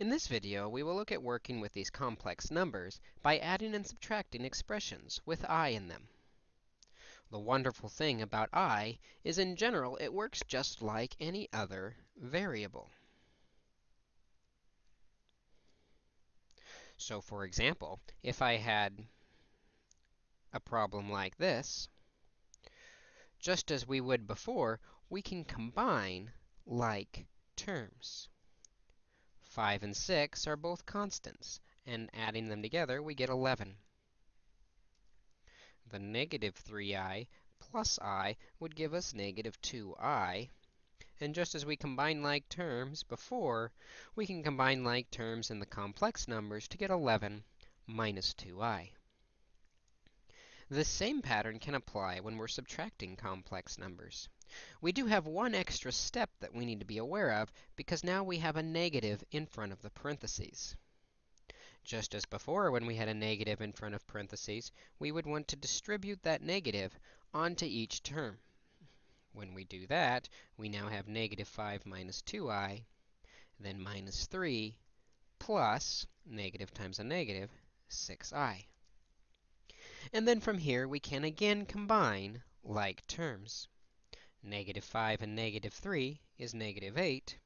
In this video, we will look at working with these complex numbers by adding and subtracting expressions with i in them. The wonderful thing about i is in general, it works just like any other variable. So for example, if I had a problem like this, just as we would before, we can combine like terms. 5 and 6 are both constants, and adding them together, we get 11. The negative 3i plus i would give us negative 2i. And just as we combine like terms before, we can combine like terms in the complex numbers to get 11 minus 2i. The same pattern can apply when we're subtracting complex numbers. We do have one extra step that we need to be aware of, because now we have a negative in front of the parentheses. Just as before, when we had a negative in front of parentheses, we would want to distribute that negative onto each term. When we do that, we now have negative 5 minus 2i, then minus 3, plus negative times a negative, 6i. And then from here, we can again combine like terms. Negative 5 and negative 3 is negative 8.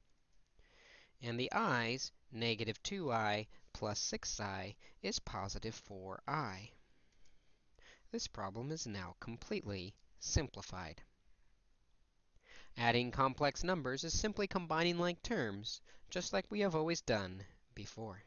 And the i's, negative 2i plus 6i, is positive 4i. This problem is now completely simplified. Adding complex numbers is simply combining like terms, just like we have always done before.